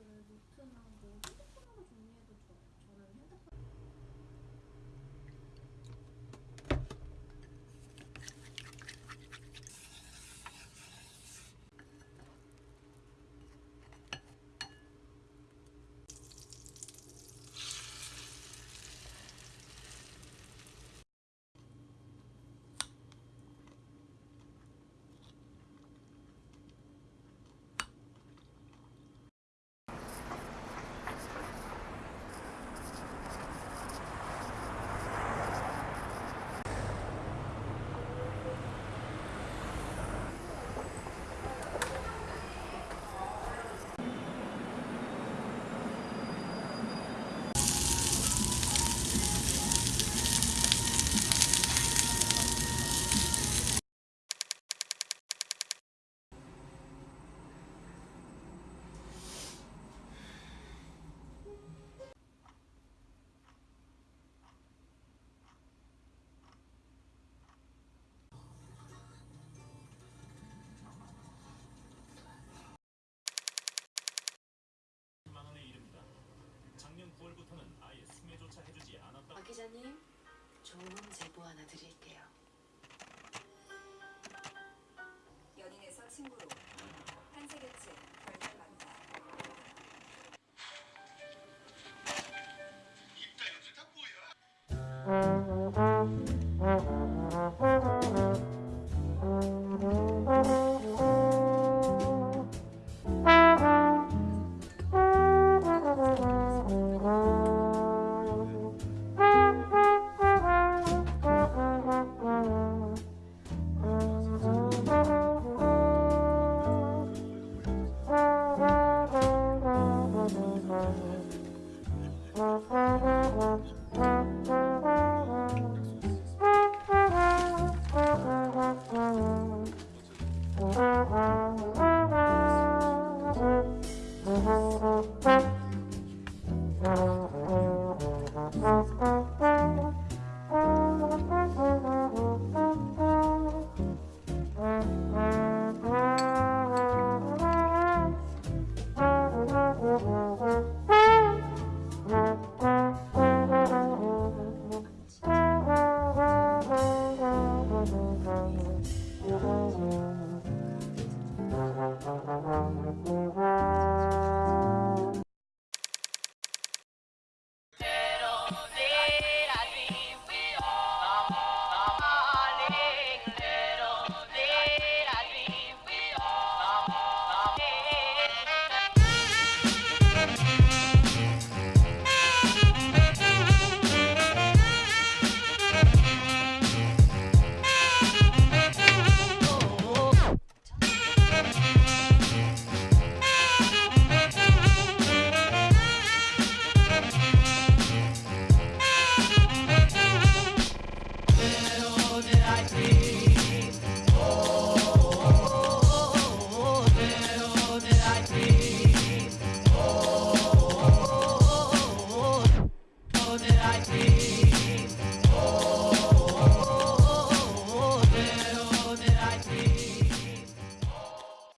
그 노트나 뭐 핸드폰으로 정리해도 저, 저는 핸드폰 박 기자님, 좋은 음 제보 하나 드릴게요. 연인에서 친구로 한세계층 결말 만다. 입다 연주 다 뭐야? Thank you.